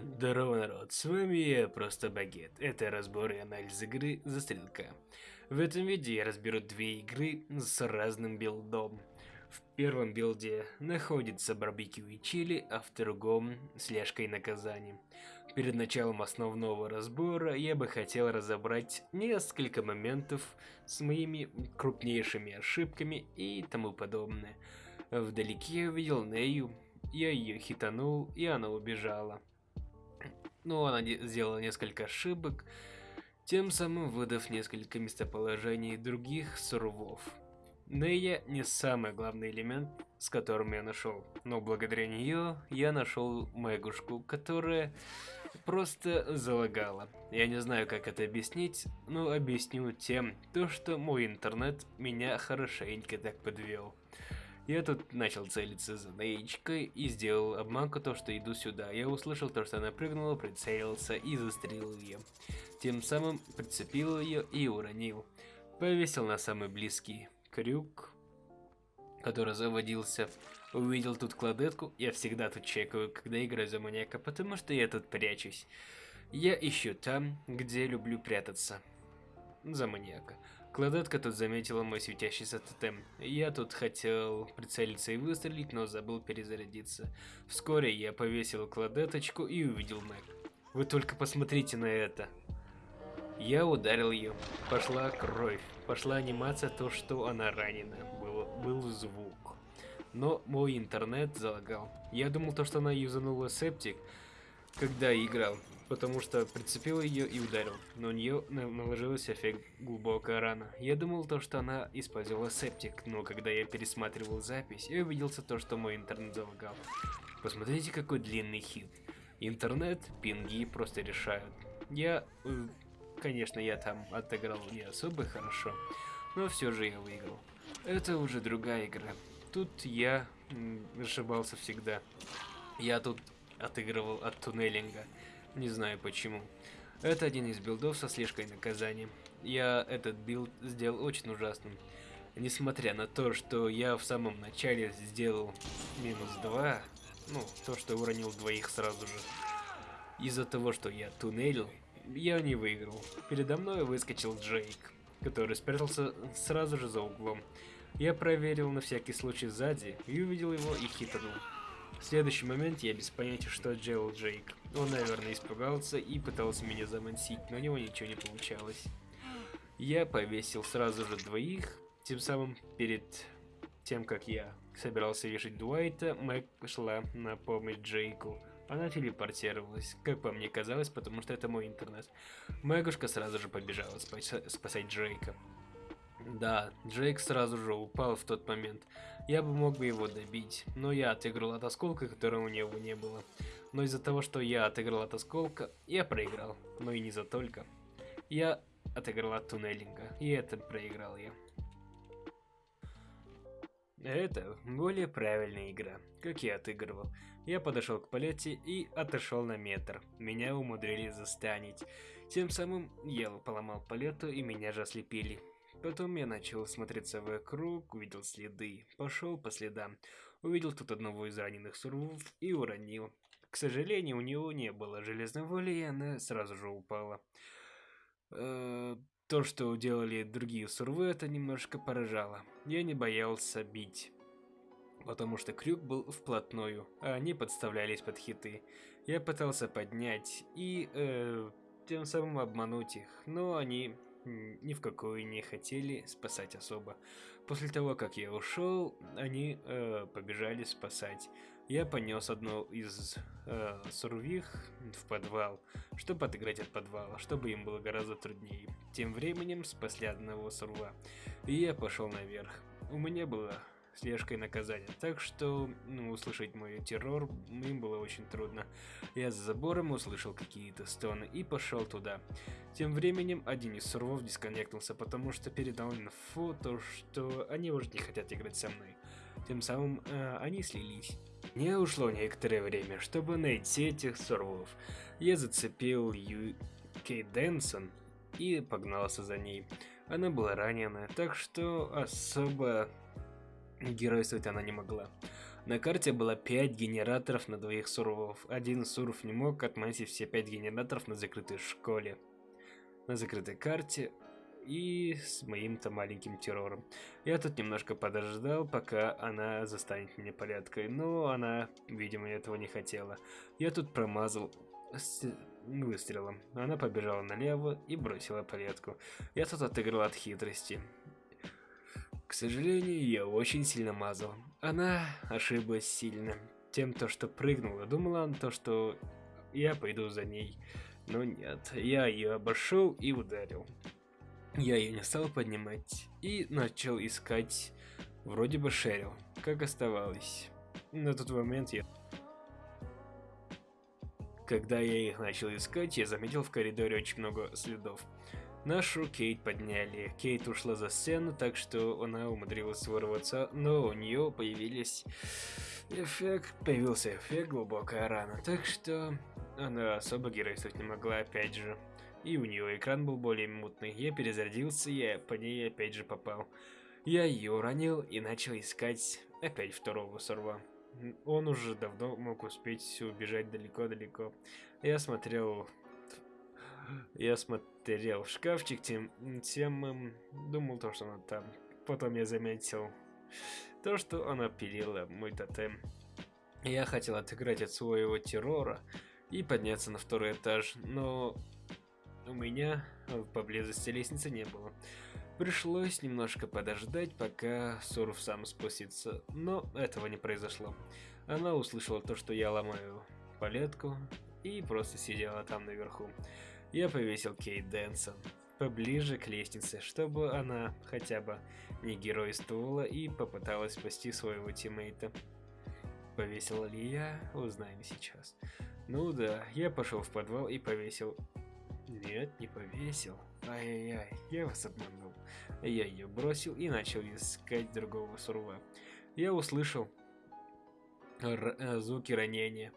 Здорово, народ, с вами я, Просто Багет. Это разбор и анализ игры Застрелка. В этом видео я разберу две игры с разным билдом. В первом билде находится барбекю и чили, а в другом слежка и наказание. Перед началом основного разбора я бы хотел разобрать несколько моментов с моими крупнейшими ошибками и тому подобное. Вдалеке я увидел Нею, я ее хитанул, и она убежала. Но она сделала несколько ошибок, тем самым выдав несколько местоположений других сурвов. Нея не самый главный элемент, с которым я нашел, но благодаря нее я нашел Мэгушку, которая просто залагала. Я не знаю, как это объяснить, но объясню тем, то, что мой интернет меня хорошенько так подвел. Я тут начал целиться за Неечкой и сделал обманку то, что иду сюда. Я услышал то, что она прыгнула, прицелился и застрелил ее. Тем самым прицепил ее и уронил. Повесил на самый близкий крюк, который заводился. Увидел тут кладетку, я всегда тут чекаю, когда играю за маньяка, потому что я тут прячусь. Я ищу там, где люблю прятаться. За маньяка. Кладетка тут заметила мой светящийся тотем. Я тут хотел прицелиться и выстрелить, но забыл перезарядиться. Вскоре я повесил кладеточку и увидел Мэг. Вы только посмотрите на это. Я ударил ее. Пошла кровь. Пошла анимация, то, что она ранена. Был, был звук. Но мой интернет залагал. Я думал, то, что она юзанула септик, когда играл потому что прицепил ее и ударил, но у нее наложился эффект глубокая рана. Я думал то, что она использовала септик, но когда я пересматривал запись, я убедился то, что мой интернет залагал. Посмотрите, какой длинный хит. Интернет, пинги просто решают. Я, э, конечно, я там отыграл не особо хорошо, но все же я выиграл. Это уже другая игра. Тут я ошибался всегда. Я тут отыгрывал от туннелинга. Не знаю почему. Это один из билдов со слежкой наказанием. Я этот билд сделал очень ужасным. Несмотря на то, что я в самом начале сделал минус 2, ну, то, что уронил двоих сразу же. Из-за того, что я туннелил, я не выиграл. Передо мной выскочил Джейк, который спрятался сразу же за углом. Я проверил на всякий случай сзади и увидел его и хитанул. Следующий момент я без понятия, что делал Джейк. Он, наверное, испугался и пытался меня замансить, но у него ничего не получалось. Я повесил сразу же двоих, тем самым перед тем, как я собирался вешать Дуайта, Мэг шла на помощь Джейку. Она телепортировалась, как по мне казалось, потому что это мой интернет. Мэгушка сразу же побежала спасать Джейка. Да, Джейк сразу же упал в тот момент. Я бы мог бы его добить, но я отыграл от осколка, которого у него не было. Но из-за того, что я отыграл от осколка, я проиграл. Но и не за только. Я отыграл от туннелинга, и это проиграл я. Это более правильная игра, как я отыгрывал. Я подошел к палете и отошел на метр. Меня умудрились застанить. Тем самым я поломал палету и меня же ослепили. Потом я начал смотреться вокруг, увидел следы, пошел по следам, увидел тут одного из раненых сурвов и уронил. К сожалению, у него не было железной воли, и она сразу же упала. Э то, что делали другие сурвы, это немножко поражало. Я не боялся бить, потому что крюк был вплотную, а они подставлялись под хиты. Я пытался поднять и э, тем самым обмануть их, но они ни в какую не хотели спасать особо. После того, как я ушел, они э, побежали спасать. Я понес одну из э, сурвих в подвал, чтобы отыграть от подвала, чтобы им было гораздо труднее. Тем временем спасли одного сурва, и я пошел наверх. У меня было слежкой наказания. Так что ну, услышать мой террор им было очень трудно. Я за забором услышал какие-то стоны и пошел туда. Тем временем один из сурвов дисконнектился, потому что передал инфу, то что они уже не хотят играть со мной. Тем самым э, они слились. Мне ушло некоторое время, чтобы найти этих сурвов. Я зацепил Ю... Дэнсон и погнался за ней. Она была ранена, так что особо Геройствовать она не могла. На карте было 5 генераторов на двоих сурвов. Один сурв не мог отметить все 5 генераторов на закрытой школе. На закрытой карте и с моим-то маленьким террором. Я тут немножко подождал, пока она застанет меня порядкой, но она, видимо, этого не хотела. Я тут промазал с выстрелом. Она побежала налево и бросила порядку. Я тут отыграл от хитрости. К сожалению, я очень сильно мазал. Она ошиблась сильно. Тем, то, что прыгнула. Думала то, что я пойду за ней. Но нет, я ее обошел и ударил. Я ее не стал поднимать и начал искать вроде бы Шерил, как оставалось. На тот момент я... Когда я их начал искать, я заметил в коридоре очень много следов. Нашу Кейт подняли. Кейт ушла за сцену, так что она умудрилась вырваться, но у нее появились эффект, появился эффект глубокая рана, так что она особо геройствовать не могла опять же. И у нее экран был более мутный. Я перезарядился, я по ней опять же попал. Я ее уронил и начал искать опять второго сорва. Он уже давно мог успеть убежать далеко-далеко. Я смотрел... Я смотрел в шкафчик, тем, тем думал то, что она там. Потом я заметил то, что она пилила мой тотем. Я хотел отыграть от своего террора и подняться на второй этаж, но у меня поблизости лестницы не было. Пришлось немножко подождать, пока Сурф сам спустится, но этого не произошло. Она услышала то, что я ломаю палетку, и просто сидела там наверху. Я повесил Кейт Дэнсон поближе к лестнице, чтобы она хотя бы не геройствовала и попыталась спасти своего тиммейта. Повесила ли я, узнаем сейчас. Ну да, я пошел в подвал и повесил нет, не повесил. Ай-яй-яй, я вас обманул. Я ее бросил и начал искать другого сурва. Я услышал э, звуки ранения.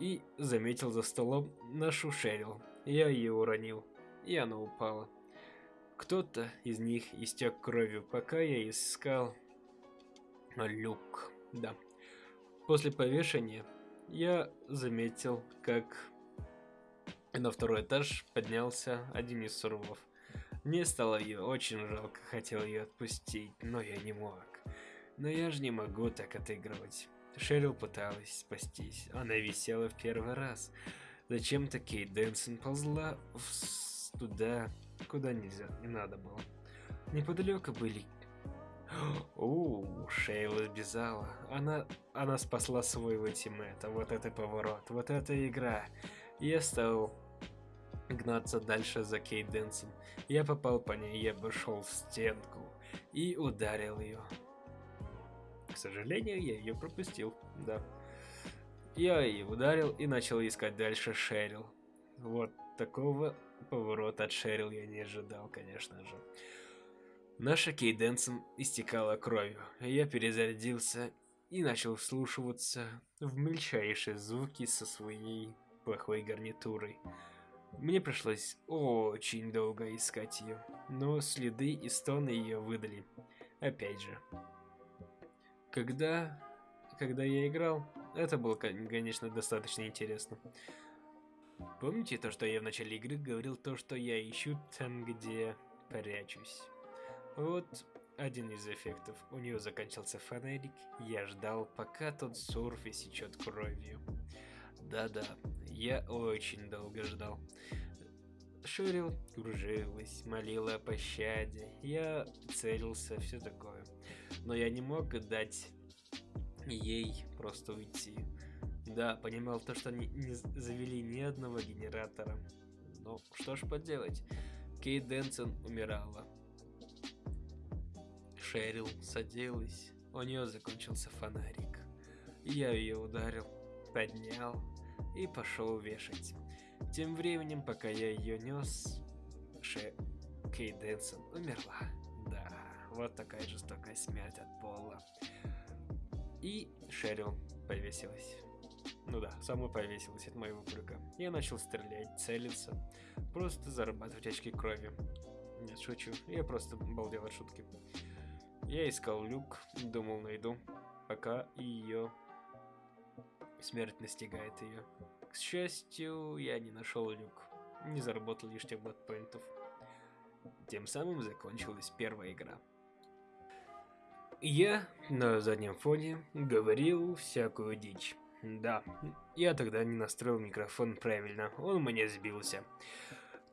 И заметил за столом нашу Шерил. Я ее уронил, и она упала. Кто-то из них истек кровью, пока я искал люк. Да. После повешения я заметил, как на второй этаж поднялся один из сурвов. Мне стало ее очень жалко, хотел ее отпустить, но я не мог. Но я же не могу так отыгрывать. Шерил пыталась спастись, она висела в первый раз. Зачем-то Кейт Дэнсон ползла в... туда, куда нельзя, не надо было. Неподалеку были... Оу, Шейла сбежала. Она, она спасла своего тиммета. Вот это поворот, вот эта игра. Я стал гнаться дальше за Кейт Дэнсом. Я попал по ней, я обошел в стенку и ударил ее. К сожалению, я ее пропустил, да. Я ее ударил и начал искать дальше Шерил. Вот такого поворота от Шерил я не ожидал, конечно же. Наша Кейт Дэнсон истекала кровью. Я перезарядился и начал вслушиваться в мельчайшие звуки со своей плохой гарнитурой. Мне пришлось очень долго искать ее, но следы и стоны ее выдали. Опять же. Когда, когда я играл, это было, конечно, достаточно интересно. Помните то, что я в начале игры говорил то, что я ищу там, где прячусь? Вот один из эффектов. У нее заканчивался фонарик, я ждал, пока тот сурф истечет кровью. Да-да, я очень долго ждал. Шерил кружилась, молила о пощаде, я целился, все такое. Но я не мог дать ей просто уйти. Да, понимал то, что они не завели ни одного генератора. Но что ж поделать, Кейт Дэнсон умирала. Шерил садилась, у нее закончился фонарик. Я ее ударил, поднял, и пошел вешать. Тем временем, пока я ее нес, Ше... Кей Дэнсон умерла. Да, вот такая жестокая смерть от пола. И Шерил повесилась. Ну да, сама повесилась от моего крюка. Я начал стрелять, целиться, просто зарабатывать очки крови. Нет, шучу, я просто балдел от шутки. Я искал люк, думал найду. пока ее смерть настигает ее. К счастью, я не нашел люк, не заработал лишних бэтпоинтов. Тем самым закончилась первая игра. Я на заднем фоне говорил всякую дичь. Да, я тогда не настроил микрофон правильно, он у меня сбился.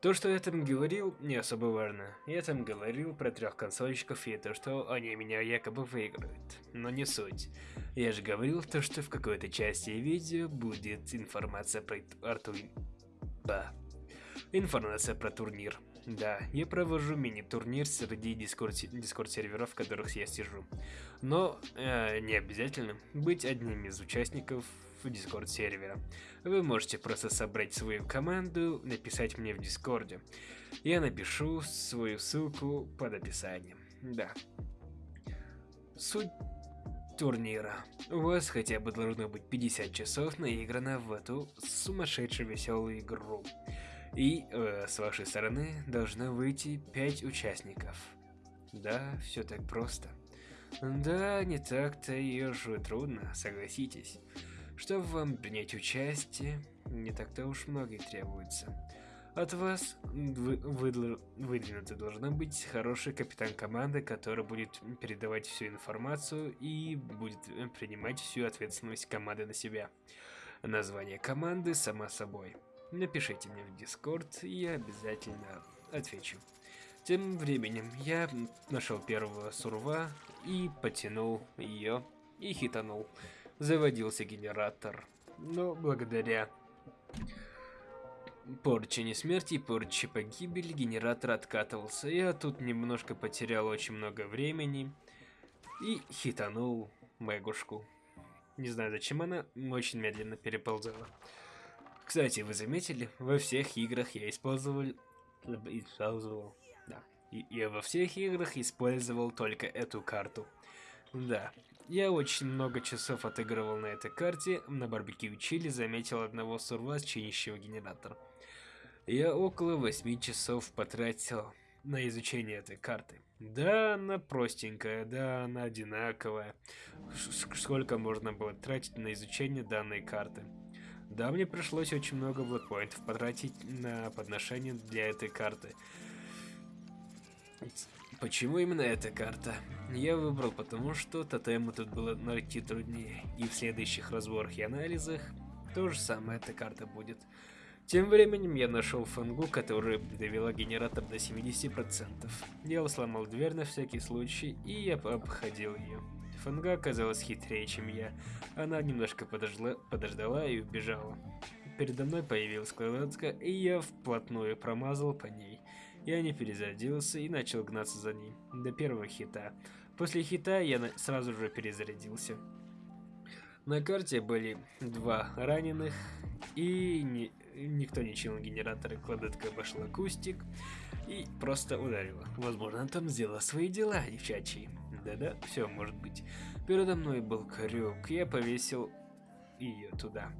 То, что я там говорил, не особо важно. Я там говорил про трех консольщиков и то, что они меня якобы выиграют. Но не суть. Я же говорил то, что в какой-то части видео будет информация про Арту... Информация про турнир. Да, я провожу мини-турнир среди дискорд-серверов, в которых я сижу. Но э, не обязательно быть одним из участников в дискорд сервера. Вы можете просто собрать свою команду, написать мне в дискорде. Я напишу свою ссылку под описанием. Да. Суть турнира. У вас хотя бы должно быть 50 часов наиграно в эту сумасшедшую веселую игру. И э, с вашей стороны должно выйти 5 участников. Да, все так просто. Да, не так-то и уж трудно, согласитесь. Чтобы вам принять участие, не так-то уж много и требуется. От вас вы, вы, выдвинута быть хороший капитан команды, который будет передавать всю информацию и будет принимать всю ответственность команды на себя. Название команды само собой. Напишите мне в Дискорд, и я обязательно отвечу. Тем временем я нашел первого сурва и потянул ее и хитанул заводился генератор. Но благодаря порче смерти и порче погибели генератор откатывался. Я тут немножко потерял очень много времени и хитанул Мэгушку. Не знаю, зачем она очень медленно переползала. Кстати, вы заметили, во всех играх я использовал... Использовал... Да. Я во всех играх использовал только эту карту. Да, я очень много часов отыгрывал на этой карте, на барбекю чили заметил одного сурва, чинящего генератор. Я около 8 часов потратил на изучение этой карты. Да, она простенькая, да, она одинаковая. Сколько можно было тратить на изучение данной карты? Да, мне пришлось очень много блокпоинтов потратить на подношение для этой карты. Почему именно эта карта? Я выбрал потому, что тотемы тут было найти труднее, и в следующих разборах и анализах то же самое эта карта будет. Тем временем я нашел фангу, которая довела генератор до 70%. Я сломал дверь на всякий случай, и я обходил ее. Фанга оказалась хитрее, чем я. Она немножко подождала, подождала и убежала. Передо мной появилась кладка, и я вплотную промазал по ней. Я не перезарядился и начал гнаться за ней, до первого хита. После хита я сразу же перезарядился. На карте были два раненых, и ни, никто не чинил генераторы, кладетка обошла кустик и просто ударила. Возможно, там сделала свои дела, девчачьи. Да-да, все может быть. Передо мной был крюк, я повесил ее туда.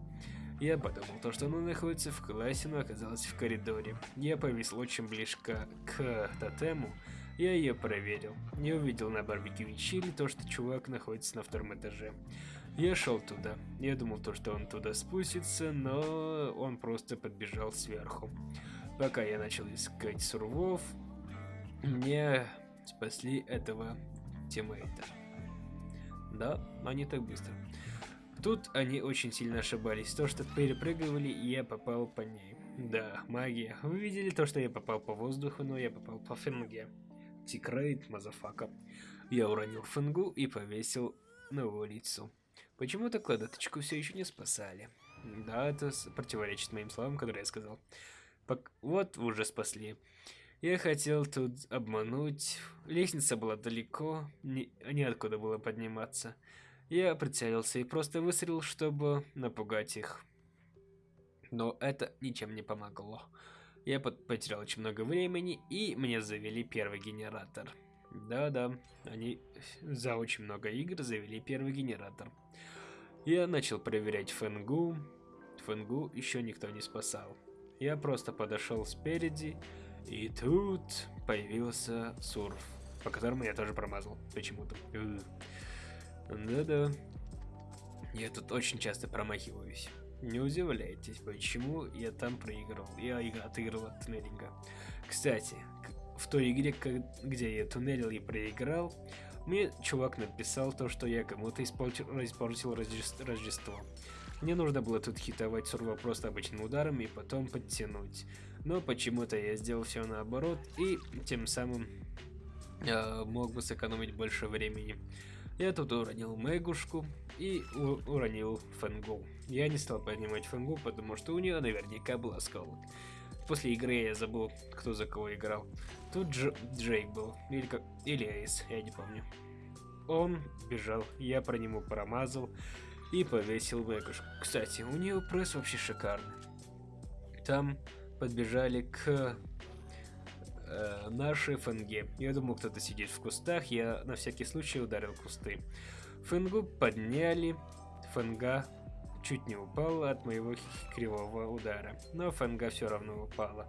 Я подумал, то, что она находится в классе, но оказалась в коридоре. Я повис очень близко к тотему, я ее проверил. Я увидел на барбекю чили то, что чувак находится на втором этаже. Я шел туда. Я думал то, что он туда спустится, но он просто подбежал сверху. Пока я начал искать сурвов, мне спасли этого тиммейта. Да, они так быстро. Тут они очень сильно ошибались. То, что перепрыгивали, я попал по ней. Да, магия. Вы видели то, что я попал по воздуху, но я попал по Фенге. Tickrate, motherfucker. Я уронил фенгу и повесил на его лицо. Почему-то кладоточку все еще не спасали. Да, это противоречит моим словам, которые я сказал. Пок вот уже спасли. Я хотел тут обмануть. Лестница была далеко, не, неоткуда было подниматься. Я прицелился и просто выстрелил, чтобы напугать их. Но это ничем не помогло. Я потерял очень много времени, и мне завели первый генератор. Да-да, они за очень много игр завели первый генератор. Я начал проверять Фэнгу. Фэнгу еще никто не спасал. Я просто подошел спереди, и тут появился Сурф, по которому я тоже промазал почему-то. Да-да. Я тут очень часто промахиваюсь. Не удивляйтесь, почему я там проиграл. Я отыграл от туннелинга. Кстати, в той игре, где я туннелил и проиграл, мне чувак написал то, что я кому-то испортил, испортил Рождество. Мне нужно было тут хитовать сурва просто обычным ударом и потом подтянуть. Но почему-то я сделал все наоборот и тем самым э, мог бы сэкономить больше времени. Я тут уронил Мегушку и уронил Фэнгу. Я не стал поднимать Фэнгу, потому что у нее наверняка был осколок. После игры я забыл, кто за кого играл. Тут Дж Джейк был, или, как... или Эйс, я не помню. Он бежал, я про него промазал и повесил Мегушку. Кстати, у нее пресс вообще шикарный. Там подбежали к э, нашей фэнге. Я думал, кто-то сидит в кустах, я на всякий случай ударил кусты. Фэнгу подняли, фэнга чуть не упала от моего кривого удара, но фэнга все равно упала.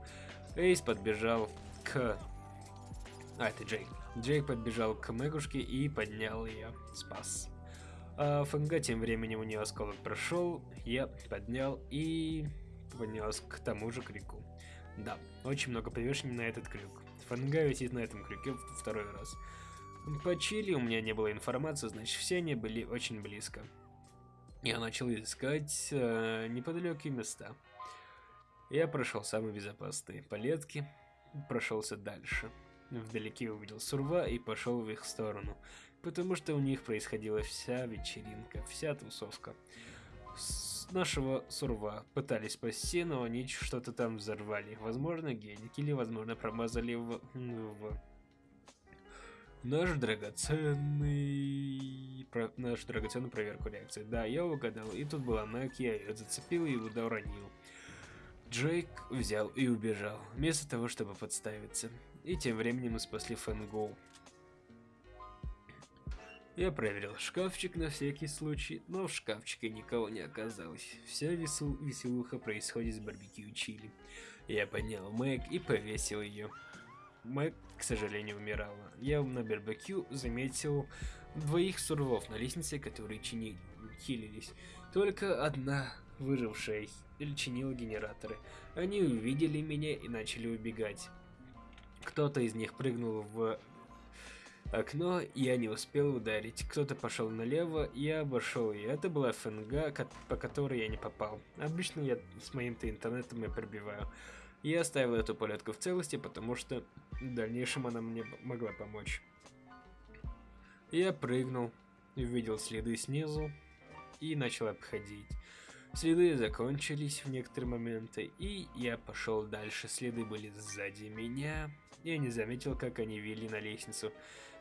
Эйс подбежал к... А, это Джейк. Джейк подбежал к Мэгушке и поднял ее, спас. А Фэнга тем временем у нее осколок прошел, я поднял и поднес к тому же крику. Да, очень много повешений на этот крюк. Фанга висит на этом крюке второй раз. По Чили у меня не было информации, значит все они были очень близко. Я начал искать э, неподалеку места. Я прошел самые безопасные палетки, прошелся дальше. Вдалеке увидел Сурва и пошел в их сторону, потому что у них происходила вся вечеринка, вся тусовка нашего Сурва пытались спасти, но они что-то там взорвали. Возможно, геник или, возможно, промазали в... в... Наш драгоценный... Про... Нашу драгоценную проверку реакции. Да, я угадал. И тут была Мэг, я ее зацепил и уронил. Джейк взял и убежал, вместо того, чтобы подставиться. И тем временем мы спасли Фэнгоу. Я проверил шкафчик на всякий случай, но в шкафчике никого не оказалось. Вся весел веселуха происходит с барбекю чили. Я поднял Мэг и повесил ее. Мэг, к сожалению, умирала. Я на барбекю заметил двоих сурвов на лестнице, которые чини... хилились. Только одна выжившая чинила генераторы. Они увидели меня и начали убегать. Кто-то из них прыгнул в окно, я не успел ударить. Кто-то пошел налево, я обошел ее. Это была ФНГ, по которой я не попал. Обычно я с моим-то интернетом и пробиваю. Я оставил эту полетку в целости, потому что в дальнейшем она мне могла помочь. Я прыгнул, увидел следы снизу и начал обходить. Следы закончились в некоторые моменты, и я пошел дальше. Следы были сзади меня. Я не заметил, как они вели на лестницу.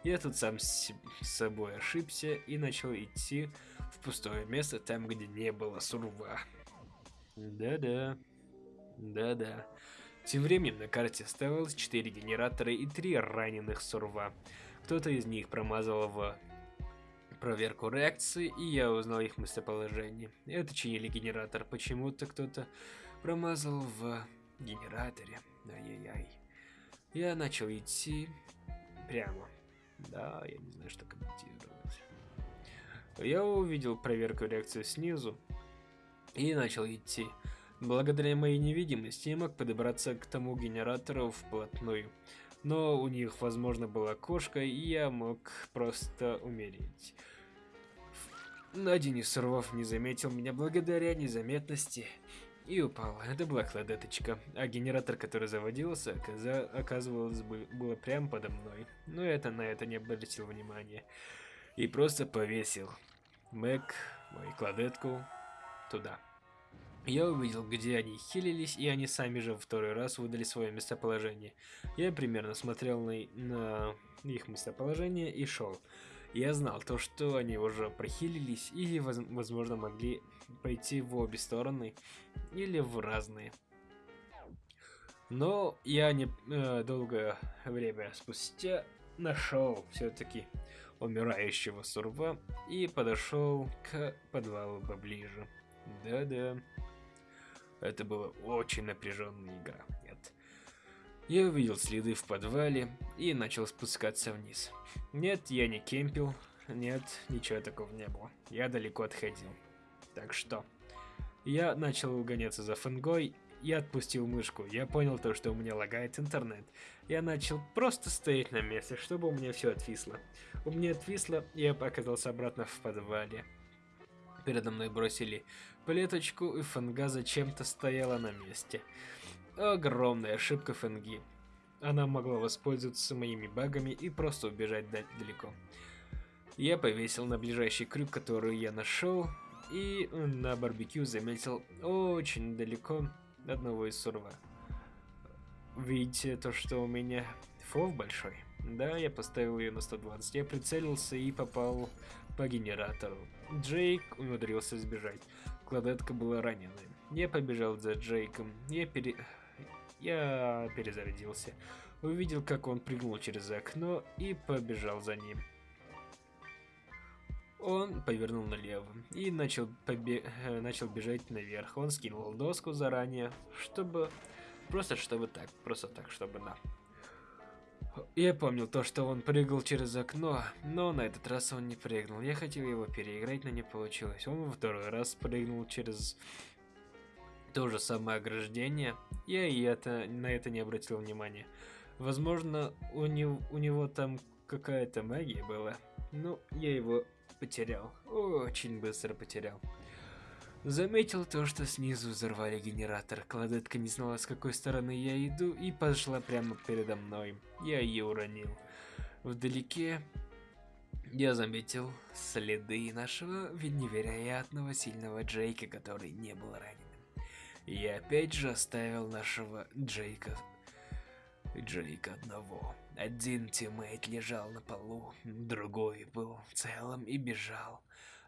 Я тут сам с собой ошибся и начал идти в пустое место, там, где не было сурва. Да-да. Да-да. Тем временем на карте оставалось 4 генератора и 3 раненых сурва. Кто-то из них промазал в проверку реакции, и я узнал их местоположение. Это чинили генератор. Почему-то кто-то промазал в генераторе. Ай-яй-яй. Я начал идти прямо. Да, я не знаю, что комментировать. Я увидел проверку реакции снизу и начал идти. Благодаря моей невидимости я мог подобраться к тому генератору вплотную. Но у них, возможно, была кошка, и я мог просто умереть. Один из сорвов не заметил меня благодаря незаметности и упал. Это была кладеточка, а генератор, который заводился, оказывалось, было прямо подо мной. Но это на это не обратил внимания. И просто повесил Мэг, мою кладетку, туда. Я увидел, где они хилились, и они сами же второй раз выдали свое местоположение. Я примерно смотрел на, на их местоположение и шел. Я знал то, что они уже прохилились и, возможно, могли пойти в обе стороны или в разные. Но я не э, долгое время спустя нашел все-таки умирающего сурва и подошел к подвалу поближе. Да-да. Это была очень напряженная игра. Я увидел следы в подвале и начал спускаться вниз. Нет, я не кемпил, Нет, ничего такого не было. Я далеко отходил. Так что... Я начал угоняться за Фэнгой, я отпустил мышку, я понял то, что у меня лагает интернет. Я начал просто стоять на месте, чтобы у меня все отвисло. У меня отвисло, я оказался обратно в подвале. Передо мной бросили плеточку, и Фэнга зачем-то стояла на месте. Огромная ошибка Фэнги. Она могла воспользоваться моими багами и просто убежать далеко. Я повесил на ближайший крюк, который я нашел, и на барбекю заметил очень далеко одного из сурва. Видите то, что у меня фов большой? Да, я поставил ее на 120. Я прицелился и попал по генератору. Джейк умудрился сбежать. Кладетка была ранена. Я побежал за Джейком. Я пере... Я перезарядился. Увидел, как он прыгнул через окно и побежал за ним. Он повернул налево и начал, побе э, начал бежать наверх. Он скинул доску заранее, чтобы... Просто чтобы так, просто так, чтобы на. Я помнил то, что он прыгал через окно, но на этот раз он не прыгнул. Я хотел его переиграть, но не получилось. Он второй раз прыгнул через то же самое ограждение. Я и это, на это не обратил внимания. Возможно, у него, у него там какая-то магия была. Ну, я его потерял. Очень быстро потерял. Заметил то, что снизу взорвали генератор. Кладетка не знала, с какой стороны я иду, и пошла прямо передо мной. Я ее уронил. Вдалеке я заметил следы нашего невероятного сильного Джейка, который не был раненым. Я опять же оставил нашего Джейка Джейка одного. Один тиммейт лежал на полу, другой был целым и бежал.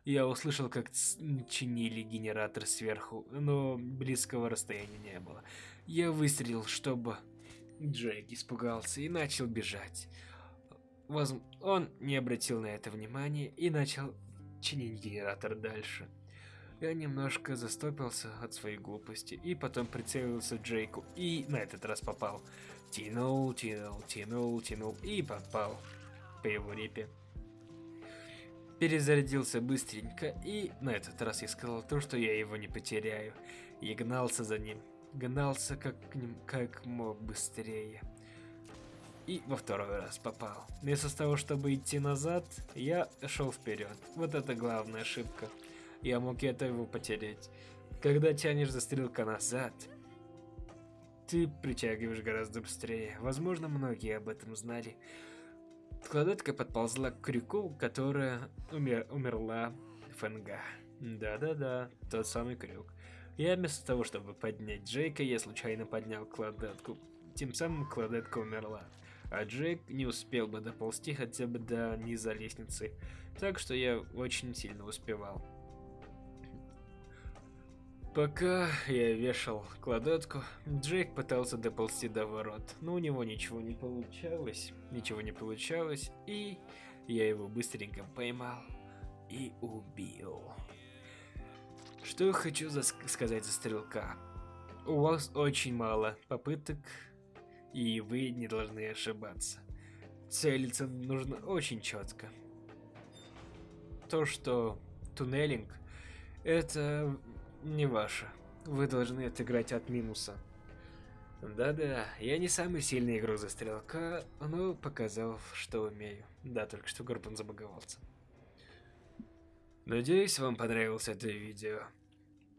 Я услышал, как чинили генератор сверху, но близкого расстояния не было. Я выстрелил, чтобы Джейк испугался и начал бежать. Воз... Он не обратил на это внимания и начал чинить генератор дальше. Я немножко застопился от своей глупости и потом прицелился Джейку и на этот раз попал. Тянул, тянул, тянул, тянул и попал по его репе. Перезарядился быстренько и на этот раз я сказал то, что я его не потеряю. И гнался за ним. Гнался как, как мог быстрее. И во второй раз попал. Вместо того, чтобы идти назад, я шел вперед. Вот это главная ошибка. Я мог это его потерять. Когда тянешь застрелка назад, ты притягиваешь гораздо быстрее. Возможно, многие об этом знали. Кладетка подползла к крюку, которая умер умерла Фэнга. Да-да-да, тот самый крюк. Я вместо того, чтобы поднять Джейка, я случайно поднял кладетку. Тем самым кладетка умерла. А Джейк не успел бы доползти хотя бы до низа лестницы. Так что я очень сильно успевал. Пока я вешал кладетку, Джейк пытался доползти до ворот, но у него ничего не получалось, ничего не получалось, и я его быстренько поймал и убил. Что я хочу за сказать за стрелка. У вас очень мало попыток, и вы не должны ошибаться. Целиться нужно очень четко. То, что туннелинг, это не ваша. Вы должны отыграть от минуса. Да-да, я не самый сильный игрок за стрелка, но показал, что умею. Да, только что Горбан забаговался. Надеюсь, вам понравилось это видео.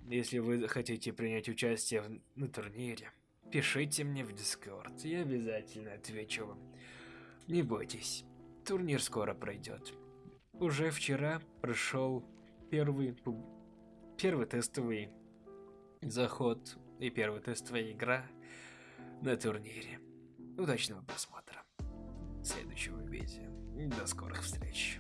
Если вы хотите принять участие в, на турнире, пишите мне в Дискорд, я обязательно отвечу вам. Не бойтесь, турнир скоро пройдет. Уже вчера прошел первый первый тестовый заход и первая тестовая игра на турнире. Удачного просмотра следующего видео. До скорых встреч.